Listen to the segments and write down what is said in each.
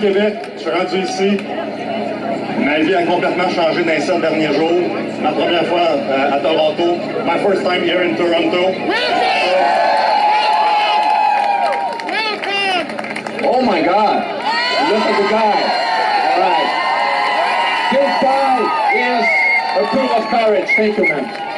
Québec, je suis rendu ici. Ma vie a complètement changé dans les sept derniers jours. Ma première fois euh, à Toronto. My first time here in Toronto. Oh my God! Look at the guy. All right. This guy is a proof of courage. Thank you, man.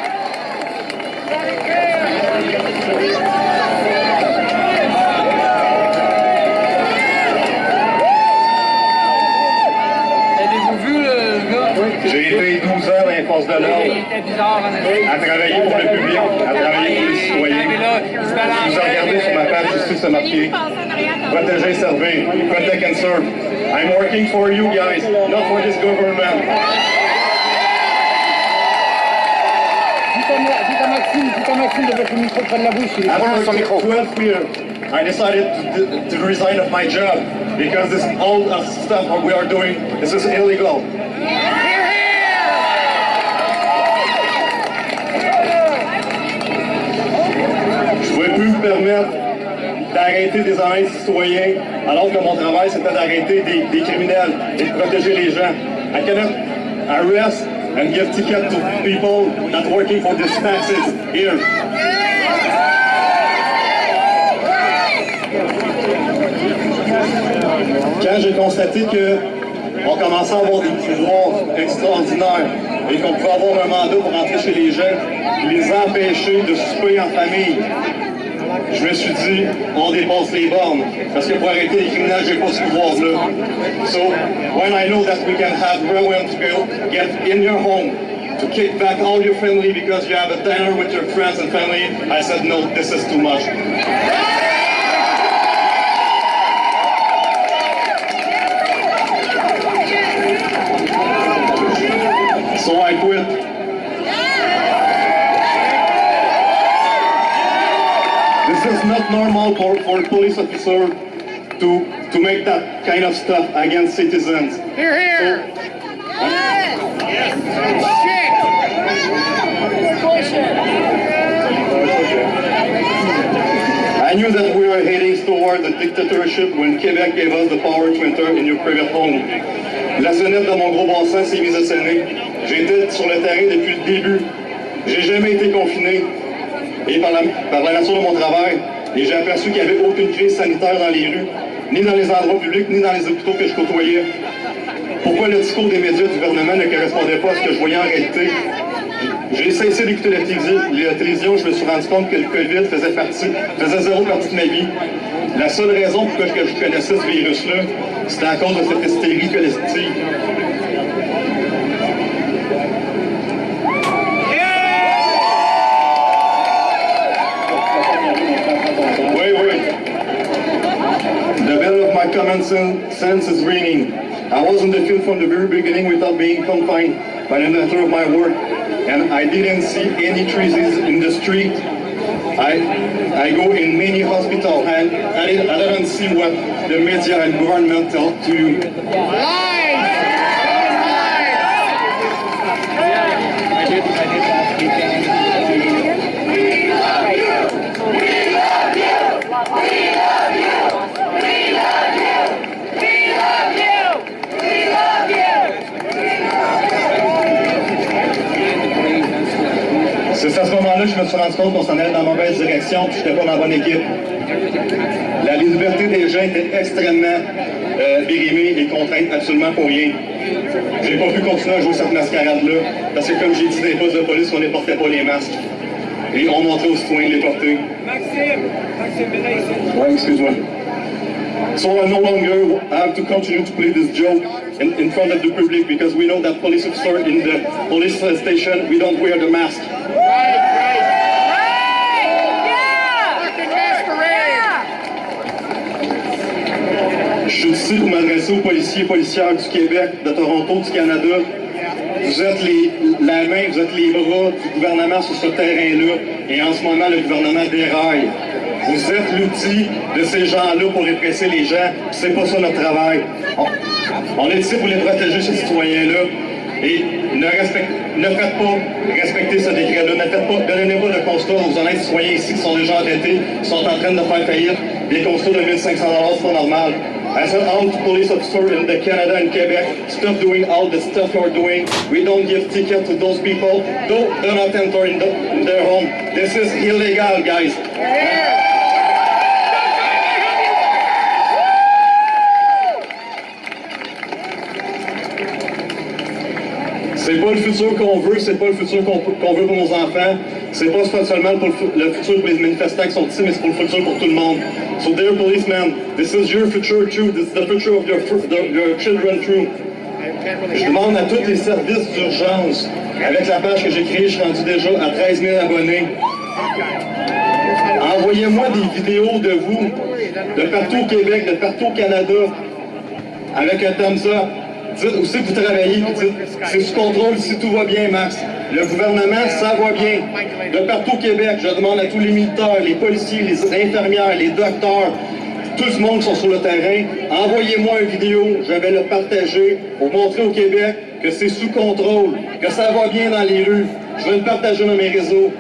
Avez-vous vu le gars? J'ai été 12 ans dans les forces de Il l'ordre, était bizarre, en effet. À travailler pour le public, à travailler pour les citoyens. Vous regardez sur ma page justice, c'est marqué Protéger servir, protect and serve. I'm working for you guys, not for this government. Dites à dites à Maxime, dites à Maxime de mettre le micro près de la bouche. il est- After 12 years, I decided to, to resign of my job because this all uh, stuff what we are doing, this is illegal. Je ne pouvais plus me permettre d'arrêter des honnêtes citoyens alors que mon travail c'était d'arrêter des, criminels et de protéger les gens. I cannot arrest and give ticket to people not working for these taxes here. Quand j'ai constaté que on commençait à avoir des pouvoirs extraordinaires et qu'on pouvait avoir un mandat pour entrer chez les gens, les empêcher de souper en famille, je me suis dit, on les bornes. Parce que pour arrêter les criminels, j'ai pas ce pouvoir-là. So, when I know that we can have Rowan to get in your home, to kick back all your family because you have a dinner with your friends and family, I said, no, this is too much. Police officer to, to make that kind of stuff against citizens. Here, here. I knew that we were heading toward the dictatorship when Quebec gave us the power to enter in your private home. La sonnette de mon gros bon sens s'est mise à sonner. J'étais sur le terrain depuis le début. J'ai jamais été confiné. Et par la, par la nature de mon travail, et j'ai aperçu qu'il n'y avait aucune crise sanitaire dans les rues, ni dans les endroits publics, ni dans les hôpitaux que je côtoyais. Pourquoi le discours des médias du gouvernement ne correspondait pas à ce que je voyais en réalité? J'ai cessé d'écouter la télévision, je me suis rendu compte que le COVID faisait partie, faisait zéro partie de ma vie. La seule raison pour je connaissais ce virus-là, c'était à cause de cette hystérie collective. My common sense is ringing. I was in the field from the very beginning without being confined by the nature of my work, and I didn't see any trees in the street. I I go in many hospitals, and I didn't, I didn't see what the media and government tell to you. I je me suis rendu compte qu'on s'en allait dans la mauvaise direction, puis je n'étais pas dans la bonne équipe. La liberté des gens était extrêmement euh, et contrainte absolument pour rien. J'ai pas pu continuer à jouer cette mascarade-là, parce que comme j'ai dit dans les postes de police, on ne portait pas les masques. Et on montrait aux citoyens de les porter. Maxime, Maxime, ici. Ouais, excuse-moi. So I no longer have to continue to play this joke in, in front of the public because we know that police officer in the police station, we don't wear the mask. Pour m'adresser aux policiers et policières du Québec, de Toronto, du Canada Vous êtes les, la main, vous êtes les bras du gouvernement sur ce terrain-là. Et en ce moment, le gouvernement déraille. Vous êtes l'outil de ces gens-là pour répresser les gens. C'est pas ça notre travail. On, est ici pour les protéger, ces citoyens-là. Et ne faites pas respecter ce décret-là. Ne faites pas, donnez pas de constat aux honnêtes citoyens ici qui sont déjà endettés, qui sont en train de faire faillite. Des constats de 1500 c'est pas normal. As an armed police officer in the Canada and Quebec, stop doing all the stuff you're doing. We don't give tickets to those people. Don't, do not enter in, the, in their home. This is illegal, guys. C'est pas le futur qu'on veut, c'est pas le futur qu'on qu'on veut pour nos enfants. C'est pas seulement pour le futur pour les manifestants qui sont ici, mais c'est pour le futur pour tout le monde. So, dear policemen, this is your future too. This is the future of your, children too. Je demande à tous les services d'urgence, avec la page que j'ai créée, je suis rendu déjà à 13 000 abonnés. Envoyez-moi des vidéos de vous, de partout au Québec, de partout au Canada, avec un thumbs. Dites aussi que vous travaillez, c'est sous contrôle si tout va bien, Max. Le gouvernement, ça va bien. De partout au Québec, je demande à tous les militaires, les policiers, les infirmières, les docteurs, tout le monde qui sont sur le terrain, envoyez-moi une vidéo, je vais le partager pour montrer au Québec que c'est sous contrôle, que ça va bien dans les rues. Je vais le partager dans mes réseaux.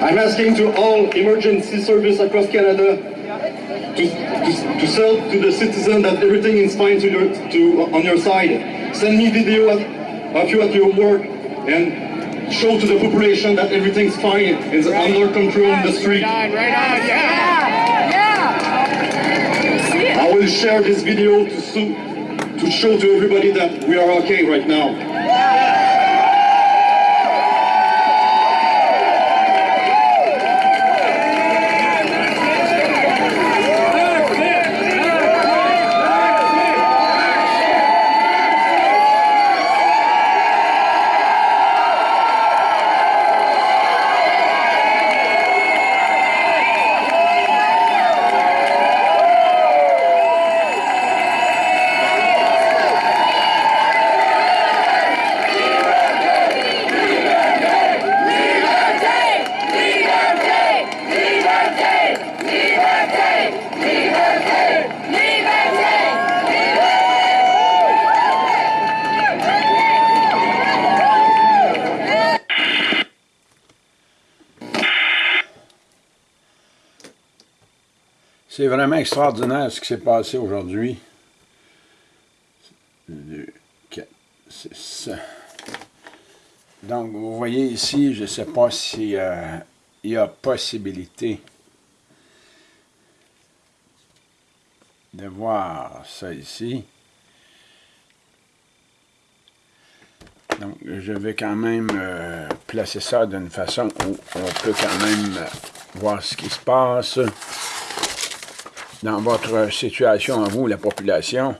I'm asking to all emergency across Canada to, to sell to the citizen that everything is fine to your, to, on your side. Send me video of, of you at your work and show to the population that everything's fine, it's under control in the street. Right on, yeah. I will share this video to, to show to everybody that we are okay right now. Vraiment extraordinaire ce qui s'est passé aujourd'hui. Donc, vous voyez ici, je ne sais pas si euh, y a possibilité de voir ça ici. Donc, je vais quand même euh, placer ça d'une façon où on peut quand même euh, voir ce qui se passe dans votre situation à vous, la population,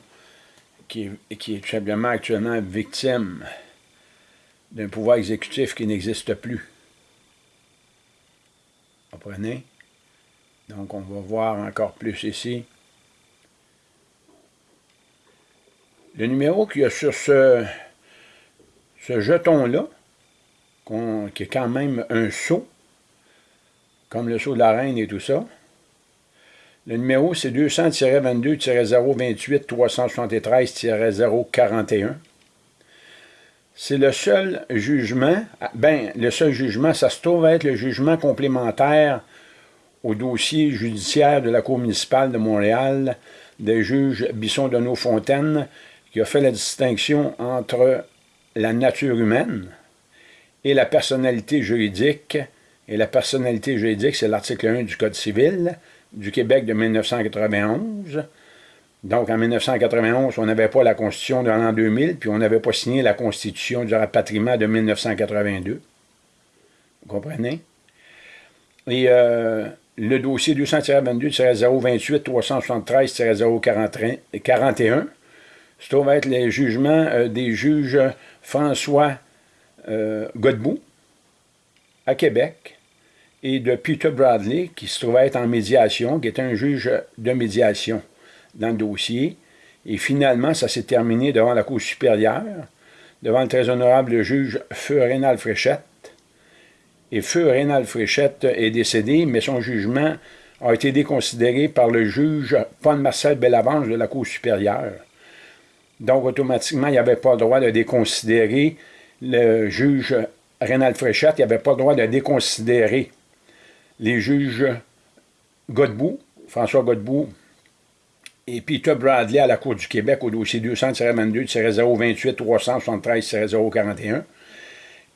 qui, est- tout simplement actuellement victime d'un pouvoir exécutif qui n'existe plus. Comprenez? Donc, on va voir encore plus ici. Le numéro qu'il y a sur ce, ce jeton-là, qui est quand même un sceau, comme le sceau de la reine et tout ça, le numéro, c'est 200-22-028-373-041. C'est le seul jugement, ben, le seul jugement, ça se trouve être le jugement complémentaire au dossier judiciaire de la Cour municipale de Montréal des juges Bisson de Fontaine qui a fait la distinction entre la nature humaine et la personnalité juridique. Et la personnalité juridique, c'est l'article 1 du Code civil du Québec de 1991. Donc, en 1991, on n'avait pas la Constitution de l'an 2000, puis on n'avait pas signé la Constitution du rapatriement de 1982. Vous comprenez? Et euh, le dossier 200-22-028-373-041, se trouve être les jugements euh, des juges François euh, Godbout à Québec et de Peter Bradley, qui se trouvait être en médiation, qui est un juge de médiation dans le dossier, Et finalement, ça s'est terminé devant la Cour supérieure, devant le très honorable juge Feu Rénal Fréchette. Et Feu Rénal Fréchette est décédé, mais son jugement a été déconsidéré par le juge Paul-Marcel Bellavange de la Cour supérieure. Donc, automatiquement, il n'y avait pas le droit de déconsidérer le juge Rénal Fréchette, il n'y avait pas le droit de déconsidérer les juges Godbout, François Godbout, et Peter Bradley à la Cour du Québec au dossier 200-22-028-373-041.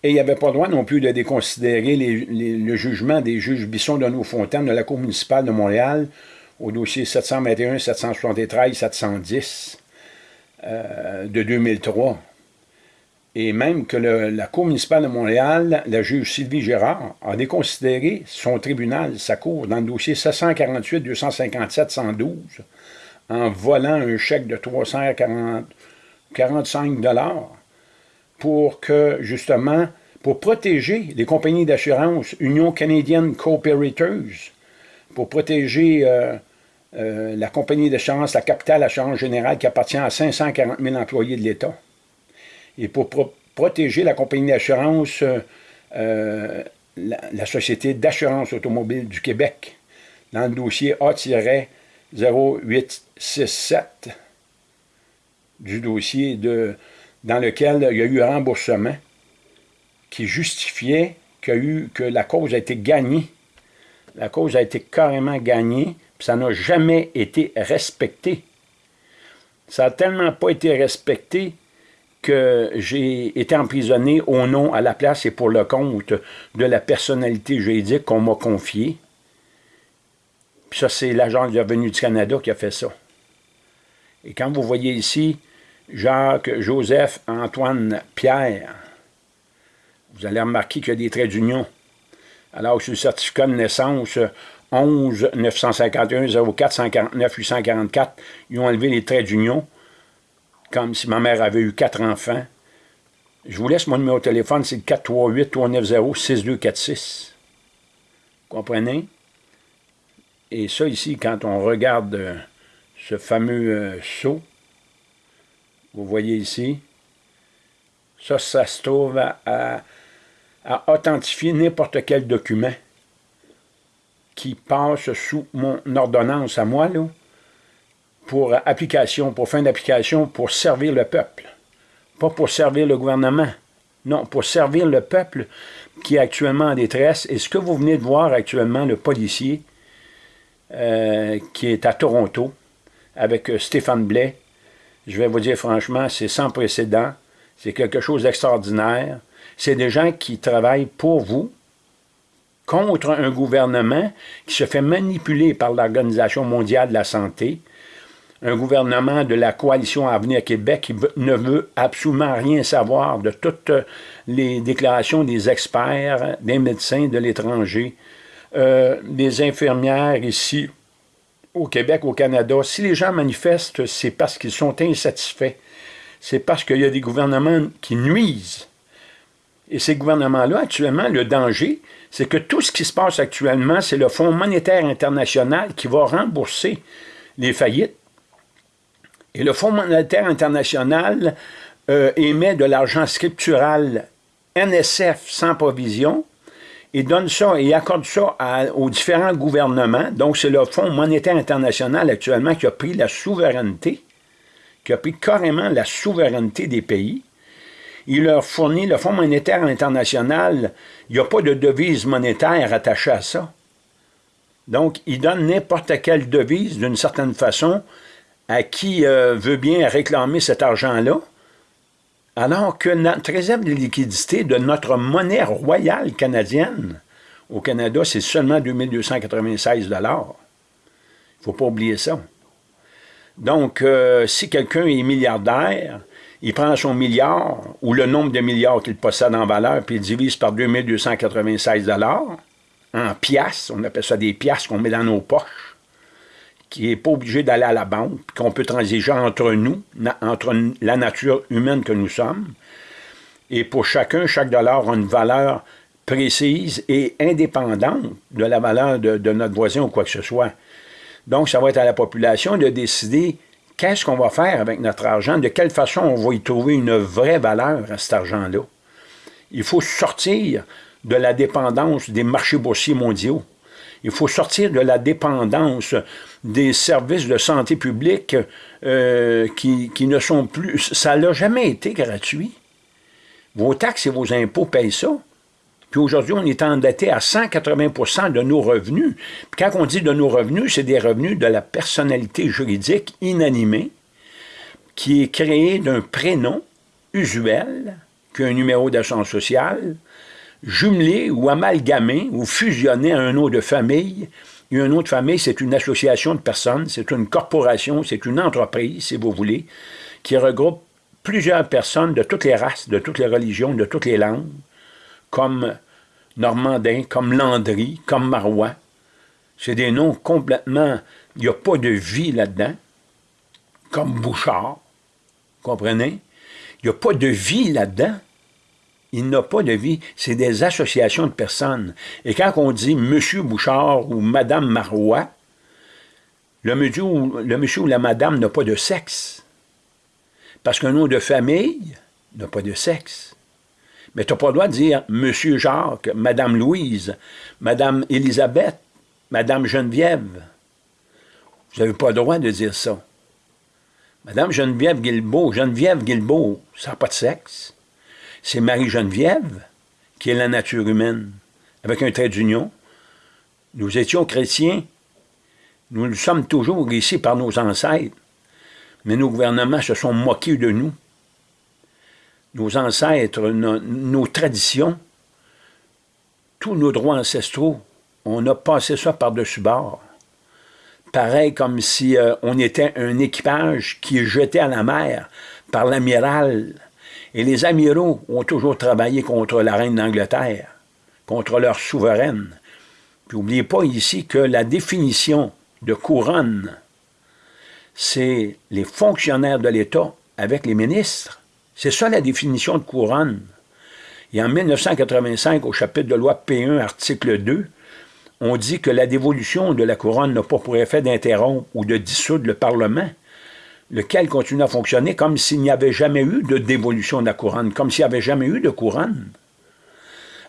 Et il n'y avait pas droit non plus de déconsidérer le jugement des juges Bisson de Fontaine de la Cour municipale de Montréal au dossier 721-773-710 euh, de 2003. Et même que la Cour municipale de Montréal, la juge Sylvie Gérard, a déconsidéré son tribunal, sa cour, dans le dossier 748-257-112, en volant un chèque de 345 pour que, justement, pour protéger les compagnies d'assurance Union canadienne Cooperators, pour protéger euh, euh, la compagnie d'assurance, la Capitale Assurance Générale, qui appartient à 540 000 employés de l'État, et pour protéger la compagnie d'assurance, euh, la, Société d'assurance automobile du Québec, dans le dossier A-0867 du dossier de dans lequel il y a eu un remboursement qui justifiait eu, que la cause a été gagnée. La cause a été carrément gagnée, puis ça n'a jamais été respecté. Ça n'a tellement pas été respecté que j'ai été emprisonné au nom, à la place et pour le compte de la personnalité juridique qu'on m'a confiée. Puis ça, c'est l'agent de revenu du Canada qui a fait ça. Et quand vous voyez ici, Jacques, Joseph, Antoine, Pierre. Vous allez remarquer qu'il y a des traits d'union. Alors sur le certificat de naissance 11 951 04 149 844, ils ont enlevé les traits d'union, comme si ma mère avait eu quatre enfants. Je vous laisse mon numéro de téléphone, c'est le 438-390-6246. Comprenez? Et ça ici, quand on regarde euh, ce fameux euh, saut, vous voyez ici, ça, ça se trouve à, authentifier n'importe quel document qui passe sous mon ordonnance à moi, là, pour application, pour fin d'application, pour servir le peuple. Pas pour servir le gouvernement. Non, pour servir le peuple qui est actuellement en détresse. Et ce que vous venez de voir actuellement, le policier euh, qui est à Toronto, avec euh, Stéphane Blais, je vais vous dire franchement, c'est sans précédent, c'est quelque chose d'extraordinaire. C'est des gens qui travaillent pour vous, contre un gouvernement qui se fait manipuler par l'Organisation mondiale de la santé, un gouvernement de la coalition Avenir Québec qui ne veut absolument rien savoir de toutes les déclarations des experts, des médecins de l'étranger, euh, des infirmières ici, au Québec, au Canada, si les gens manifestent, c'est parce qu'ils sont insatisfaits. C'est parce qu'il y a des gouvernements qui nuisent. Et ces gouvernements-là, actuellement, le danger, c'est que tout ce qui se passe actuellement, c'est le Fonds monétaire international qui va rembourser les faillites. Et le Fonds monétaire international euh, émet de l'argent scriptural NSF sans provision il donne ça et accorde ça aux différents gouvernements. Donc, c'est le Fonds monétaire international actuellement qui a pris la souveraineté, qui a pris carrément la souveraineté des pays. Il leur fournit, le Fonds monétaire international, il n'y a pas de devise monétaire attachée à ça. Donc, il donne n'importe quelle devise, d'une certaine façon, à qui euh, veut bien réclamer cet argent-là, alors que notre réserve de liquidité de notre monnaie royale canadienne au Canada, c'est seulement 2296 Il ne faut pas oublier ça. Donc, euh, si quelqu'un est milliardaire, il prend son milliard, ou le nombre de milliards qu'il possède en valeur, puis il divise par 2296 en piastres, on appelle ça des piastres qu'on met dans nos poches, qui n'est pas obligé d'aller à la banque, qu'on peut transiger entre nous, entre la nature humaine que nous sommes. Et pour chacun, chaque dollar a une valeur précise et indépendante de la valeur de, notre voisin ou quoi que ce soit. Donc, ça va être à la population de décider qu'est-ce qu'on va faire avec notre argent? De quelle façon on va y trouver une vraie valeur à cet argent-là? Il faut sortir de la dépendance des marchés boursiers mondiaux. Il faut sortir de la dépendance des services de santé publique euh, qui, ne sont plus... Ça n'a jamais été gratuit. Vos taxes et vos impôts payent ça. Puis aujourd'hui, on est endetté à 180% de nos revenus. Puis quand on dit de nos revenus, c'est des revenus de la personnalité juridique inanimée qui est créée d'un prénom usuel, qui un numéro d'assurance sociale, jumelé ou amalgamé ou fusionné à un nom de famille. Et un nom de famille, c'est une association de personnes, c'est une corporation, c'est une entreprise, si vous voulez, qui regroupe plusieurs personnes de toutes les races, de toutes les religions, de toutes les langues, comme Normandin, comme Landry, comme Marois. C'est des noms complètement... Il n'y a pas de vie là-dedans. Comme Bouchard, comprenez? Il n'y a pas de vie là-dedans. Il n'a pas de vie. C'est des associations de personnes. Et quand on dit Monsieur Bouchard ou Madame Marois, le monsieur, ou la madame n'a pas de sexe. Parce qu'un nom de famille n'a pas de sexe. Mais tu n'as pas le droit de dire Monsieur Jacques, Madame Louise, Madame Élisabeth, Madame Geneviève. Vous n'avez pas le droit de dire ça. Madame Geneviève Guilbeault, Geneviève Guilbeault, ça n'a pas de sexe. C'est Marie-Geneviève qui est la nature humaine, avec un trait d'union. Nous étions chrétiens. Nous le sommes toujours ici par nos ancêtres. Mais nos gouvernements se sont moqués de nous nos ancêtres, nos, traditions, tous nos droits ancestraux, on a passé ça par-dessus bord. Pareil comme si euh, on était un équipage qui est jeté à la mer par l'amiral. Et les amiraux ont toujours travaillé contre la reine d'Angleterre, contre leur souveraine. Puis n'oubliez pas ici que la définition de couronne, c'est les fonctionnaires de l'État avec les ministres. C'est ça la définition de couronne. Et en 1985, au chapitre de loi P1, article 2, on dit que la dévolution de la couronne n'a pas pour effet d'interrompre ou de dissoudre le Parlement, lequel continue à fonctionner comme s'il n'y avait jamais eu de dévolution de la couronne, comme s'il n'y avait jamais eu de couronne.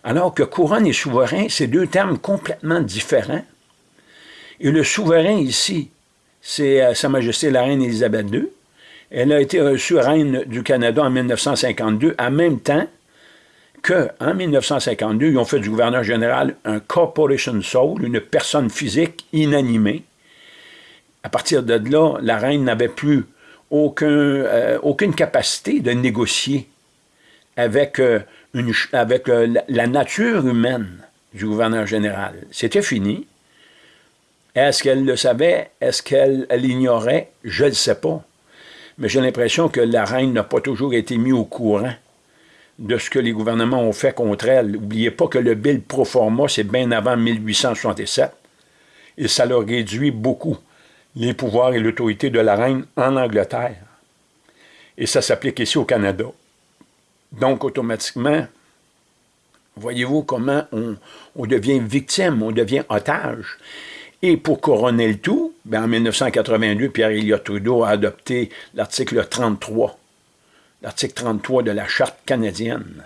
Alors que couronne et souverain, c'est deux termes complètement différents. Et le souverain ici, c'est euh, Sa Majesté la Reine Élisabeth II, elle a été reçue reine du Canada en 1952, en même temps qu'en 1952, ils ont fait du gouverneur général un corporation soul, une personne physique inanimée. À partir de là, la reine n'avait plus euh, aucune capacité de négocier avec, euh, euh, la nature humaine du gouverneur général. C'était fini. Est-ce qu'elle le savait? Est-ce qu'elle l'ignorait? Je ne le sais pas mais j'ai l'impression que la reine n'a pas toujours été mise au courant de ce que les gouvernements ont fait contre elle. N'oubliez pas que le bill pro forma, c'est bien avant 1867, et ça leur réduit beaucoup les pouvoirs et l'autorité de la reine en Angleterre. Et ça s'applique ici au Canada. Donc, automatiquement, voyez-vous comment on, devient victime, on devient otage. Et pour couronner le tout, ben, en 1982, Pierre-Éliott Trudeau a adopté l'article 33, l'article 33 de la Charte canadienne,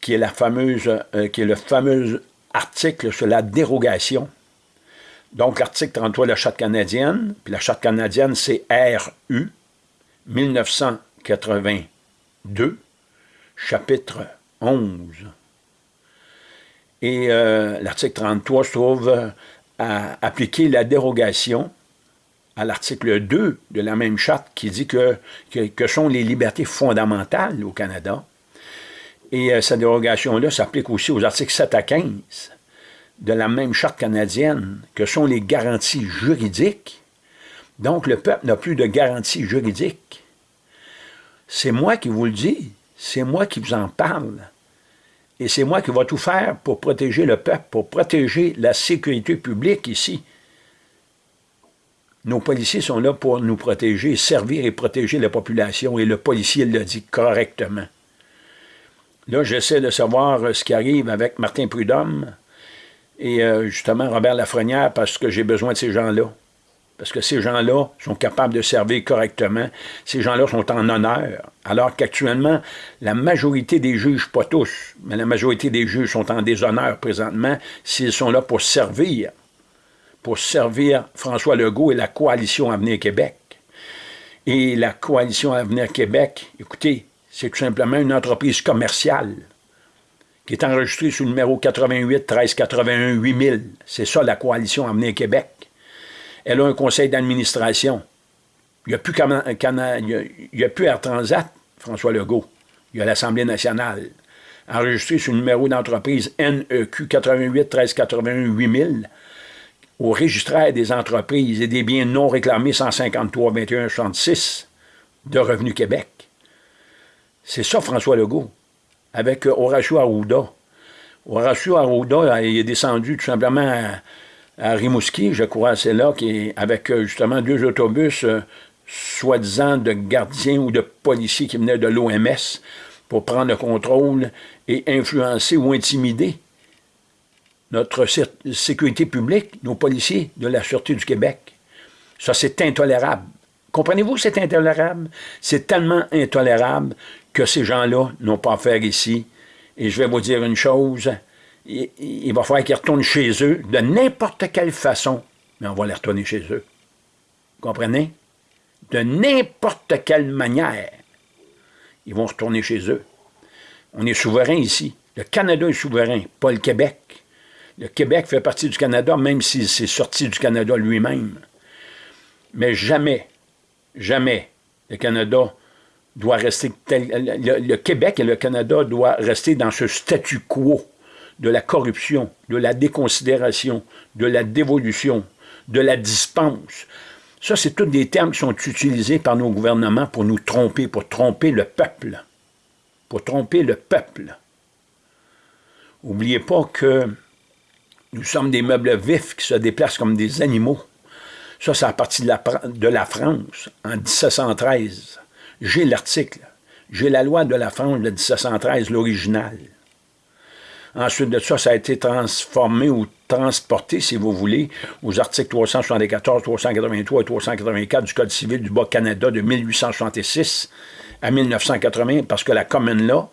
qui est, la fameuse, euh, qui est le fameux article sur la dérogation. Donc, l'article 33 de la Charte canadienne, puis la Charte canadienne, c'est RU, 1982, chapitre 11. Et euh, l'article 33 se trouve à appliquer la dérogation à l'article 2 de la même charte qui dit que, que, sont les libertés fondamentales au Canada. Et euh, cette dérogation-là s'applique aussi aux articles 7 à 15 de la même charte canadienne, que sont les garanties juridiques. Donc, le peuple n'a plus de garanties juridiques. C'est moi qui vous le dis, c'est moi qui vous en parle. Et c'est moi qui vais tout faire pour protéger le peuple, pour protéger la sécurité publique ici. Nos policiers sont là pour nous protéger, servir et protéger la population, et le policier l'a dit correctement. Là, j'essaie de savoir ce qui arrive avec Martin Prudhomme et euh, justement Robert Lafrenière parce que j'ai besoin de ces gens-là. parce que ces gens-là sont capables de servir correctement. Ces gens-là sont en honneur. Alors qu'actuellement, la majorité des juges, pas tous, mais la majorité des juges sont en déshonneur présentement s'ils sont là pour servir, pour servir François Legault et la coalition Avenir Québec. Et la coalition Avenir Québec, écoutez, c'est tout simplement une entreprise commerciale qui est enregistrée sous le numéro 88 13 81 8000. C'est ça la coalition Avenir Québec. Elle a un conseil d'administration. Il n'y a, plus a, plus Air Transat, François Legault. Il y a l'Assemblée nationale. Enregistré sur le numéro d'entreprise NEQ 88 13 81 8000 au registraire des entreprises et des biens non réclamés 153 21 66 de Revenu Québec. C'est ça François Legault, avec Horacio Arruda. Horacio Arruda il est descendu tout simplement à, Rimouski, je crois, c'est là, qui avec euh, justement deux autobus, euh, soi-disant de gardiens ou de policiers qui venaient de l'OMS pour prendre le contrôle et influencer ou intimider notre sécurité publique, nos policiers de la Sûreté du Québec. Ça, c'est intolérable. Comprenez-vous c'est intolérable? C'est tellement intolérable que ces gens-là n'ont pas à faire ici. Et je vais vous dire une chose, il, va falloir qu'ils retournent chez eux de n'importe quelle façon, mais on va les retourner chez eux. Vous comprenez? De n'importe quelle manière, ils vont retourner chez eux. On est souverain ici. Le Canada est souverain, pas le Québec. Le Québec fait partie du Canada, même s'il s'est sorti du Canada lui-même. Mais jamais, jamais le Canada doit rester le, Québec et le Canada doivent rester dans ce statu quo de la corruption, de la déconsidération, de la dévolution, de la dispense. Ça, c'est tous des termes qui sont utilisés par nos gouvernements pour nous tromper, pour tromper le peuple. Pour tromper le peuple. N'oubliez pas que nous sommes des meubles vifs qui se déplacent comme des animaux. Ça, c'est à partir de la France, en 1713. J'ai l'article. J'ai la loi de la France de 1713, l'original. Ensuite de ça, ça a été transformé ou transporté, si vous voulez, aux articles 374, 383 et 384 du Code civil du Bas-Canada de 1866 à 1980, parce que la commune là,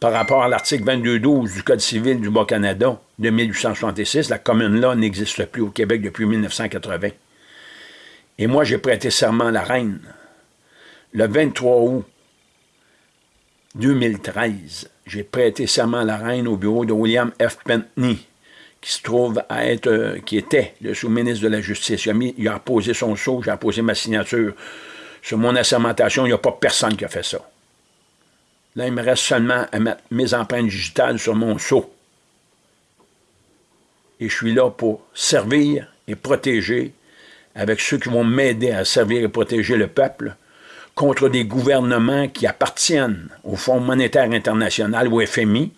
par rapport à l'article 2212 du Code civil du Bas-Canada de 1866, la commune là n'existe plus au Québec depuis 1980. Et moi, j'ai prêté serment à la reine le 23 août 2013 j'ai prêté serment à la reine au bureau de William F. Pentney, qui se trouve à être, euh, qui était le sous-ministre de la Justice. Il a, mis, posé son sceau, j'ai posé ma signature sur mon assermentation. Il n'y a pas personne qui a fait ça. Là, il me reste seulement à mettre mes empreintes digitales sur mon sceau. Et je suis là pour servir et protéger avec ceux qui vont m'aider à servir et protéger le peuple, contre des gouvernements qui appartiennent au Fonds monétaire international, FMI,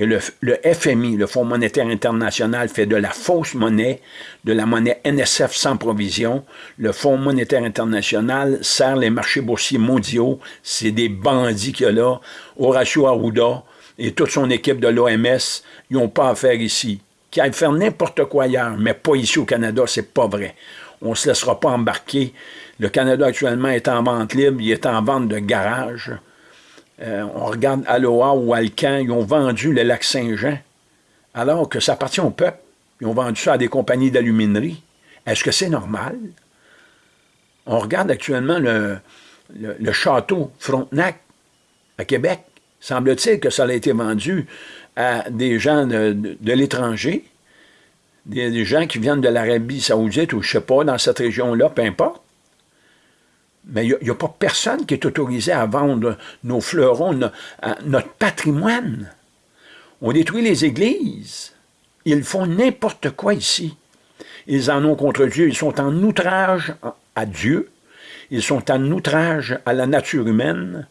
et le, FMI, le Fonds monétaire international, fait de la fausse monnaie, de la monnaie NSF sans provision. Le Fonds monétaire international sert les marchés boursiers mondiaux. C'est des bandits qu'il y a là. Horacio Arruda et toute son équipe de l'OMS, ils n'ont pas à faire ici. Qu'ils aillent faire n'importe quoi ailleurs, mais pas ici au Canada, c'est pas vrai. On ne se laissera pas embarquer le Canada actuellement est en vente libre, il est en vente de garage. Euh, on regarde Aloha ou Alcan, ils ont vendu le lac Saint-Jean, alors que ça appartient au peuple. Ils ont vendu ça à des compagnies d'aluminerie. Est-ce que c'est normal? On regarde actuellement le, château Frontenac à Québec. Semble-t-il que ça a été vendu à des gens de, l'étranger, des, des, gens qui viennent de l'Arabie saoudite ou je ne sais pas, dans cette région-là, peu importe mais il n'y a, pas personne qui est autorisé à vendre nos fleurons, notre patrimoine. On détruit les églises. Ils font n'importe quoi ici. Ils en ont contre Dieu. Ils sont en outrage à Dieu. Ils sont en outrage à la nature humaine.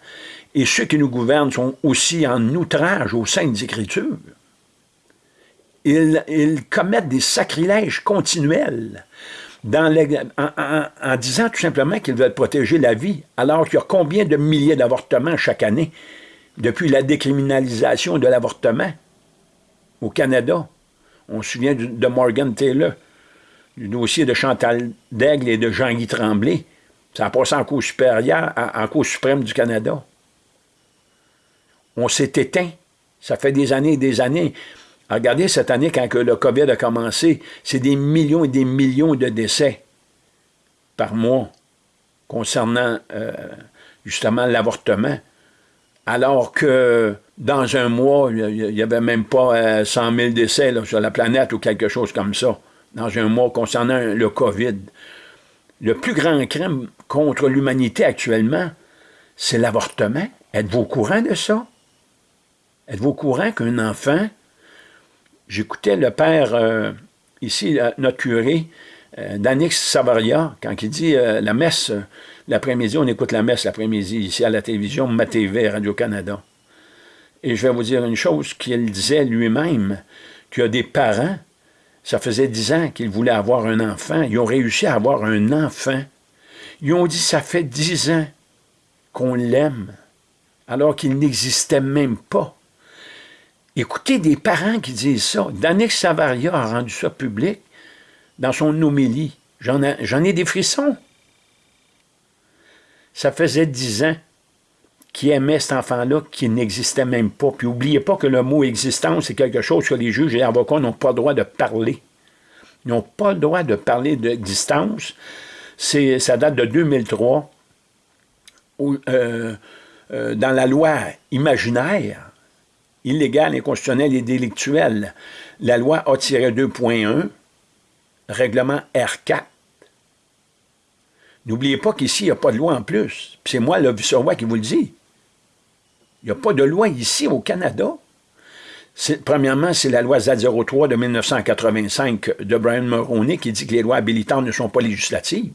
Et ceux qui nous gouvernent sont aussi en outrage aux saintes écritures. Ils, ils commettent des sacrilèges continuels en, disant tout simplement qu'ils veulent protéger la vie, alors qu'il y a combien de milliers d'avortements chaque année depuis la décriminalisation de l'avortement au Canada. On se souvient de Morgan Taylor. du dossier de Chantal Daigle et de Jean-Guy Tremblay. Ça a passé en Cour supérieure, en Cour suprême du Canada. On s'est éteint. Ça fait des années et des années. Regardez cette année, quand le COVID a commencé, c'est des millions et des millions de décès par mois concernant euh, justement l'avortement. Alors que dans un mois, il n'y avait même pas 100 euh, 000 décès sur la planète ou quelque chose comme ça, dans un mois concernant le COVID. Le plus grand crime contre l'humanité actuellement, c'est l'avortement. Êtes-vous au courant de ça? Êtes-vous au courant qu'un enfant, j'écoutais le père, euh, ici, notre curé, euh, Danix Savaria, quand il dit euh, la messe, l'après-midi, on écoute la messe l'après-midi ici à la télévision, ma Radio-Canada. Et je vais vous dire une chose qu'il disait lui-même, qu'il y a des parents, ça faisait dix ans qu'ils voulaient avoir un enfant, ils ont réussi à avoir un enfant. Ils ont dit, ça fait dix ans qu'on l'aime, alors qu'il n'existait même pas. Écoutez des parents qui disent ça. Danix Savaria a rendu ça public dans son homélie. J'en ai, des frissons. Ça faisait dix ans qu'il aimait cet enfant-là qui n'existait même pas. Puis n'oubliez pas que le mot existence, c'est quelque chose que les juges et les avocats n'ont pas le droit de parler. Ils n'ont pas le droit de parler d'existence. Ça date de 2003, où, euh, euh, dans la loi imaginaire, illégale, inconstitutionnelle et délictuelle, la loi A-2.1 règlement R4. N'oubliez pas qu'ici, il n'y a pas de loi en plus. C'est moi, le vice-roi, qui vous le dit. Il n'y a pas de loi ici au Canada. Premièrement, c'est la loi Z03 de 1985 de Brian Mulroney qui dit que les lois habilitantes ne sont pas législatives.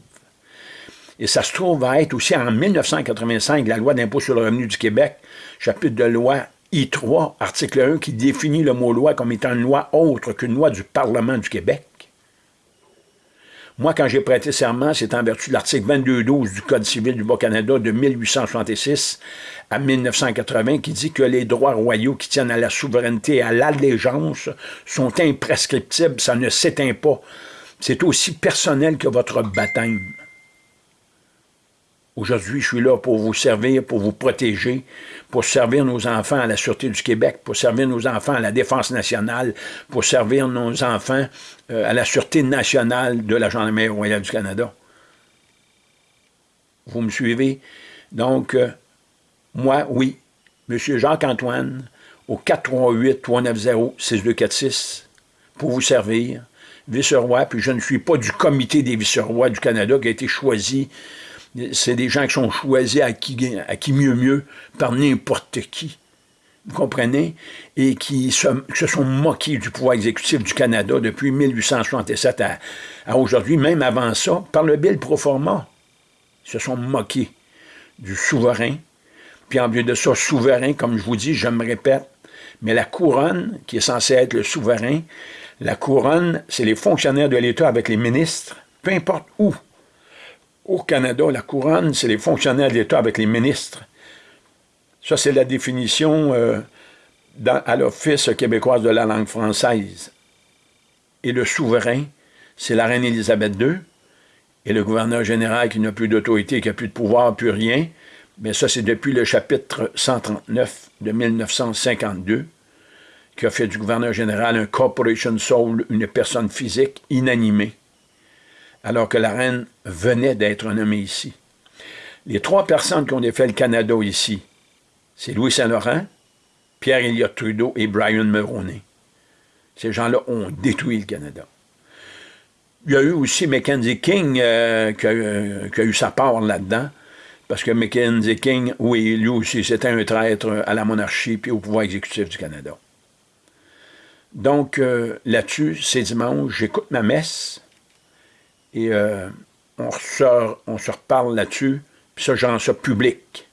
Et ça se trouve à être aussi en 1985, la loi d'impôt sur le revenu du Québec, chapitre de loi I3, article 1, qui définit le mot loi comme étant une loi autre qu'une loi du Parlement du Québec. Moi, quand j'ai prêté serment, c'est en vertu de l'article 22.12 du Code civil du Bas-Canada de 1866 à 1980 qui dit que les droits royaux qui tiennent à la souveraineté et à l'allégeance sont imprescriptibles, ça ne s'éteint pas. C'est aussi personnel que votre baptême. Aujourd'hui, je suis là pour vous servir, pour vous protéger, pour servir nos enfants à la Sûreté du Québec, pour servir nos enfants à la Défense nationale, pour servir nos enfants euh, à la Sûreté nationale de la Gendarmerie royale du Canada. Vous me suivez? Donc, euh, moi, oui, M. Jacques-Antoine, au 438-390-6246, pour vous servir, vice-roi, puis je ne suis pas du comité des vice-rois du Canada qui a été choisi c'est des gens qui sont choisis à qui, mieux mieux par n'importe qui. Vous comprenez? Et qui se, sont moqués du pouvoir exécutif du Canada depuis 1867 à, à aujourd'hui, même avant ça, par le Bill pro forma. Ils se sont moqués du souverain. Puis en lieu de ça, souverain, comme je vous dis, je me répète, mais la couronne, qui est censée être le souverain, la couronne, c'est les fonctionnaires de l'État avec les ministres, peu importe où, au Canada, la couronne, c'est les fonctionnaires de l'État avec les ministres. Ça, c'est la définition euh, à l'Office québécoise de la langue française. Et le souverain, c'est la reine Élisabeth II, et le gouverneur général qui n'a plus d'autorité, qui n'a plus de pouvoir, plus rien. Mais ça, c'est depuis le chapitre 139 de 1952, qui a fait du gouverneur général un corporation soul, une personne physique inanimée alors que la reine venait d'être nommée ici. Les trois personnes qui ont défait le Canada ici, c'est Louis Saint-Laurent, Pierre Elliott Trudeau et Brian Mulroney. Ces gens-là ont détruit le Canada. Il y a eu aussi Mackenzie King euh, euh, qui, a, eu sa part là-dedans, parce que Mackenzie King, oui, lui aussi, c'était un traître à la monarchie et au pouvoir exécutif du Canada. Donc, euh, là-dessus, c'est dimanche, j'écoute ma messe, et euh, on, se reparle là-dessus, puis ça, j'en ça public.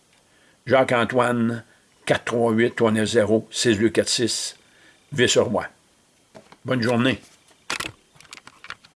Jacques-Antoine, 438-390-6246, vice-roi. Bonne journée.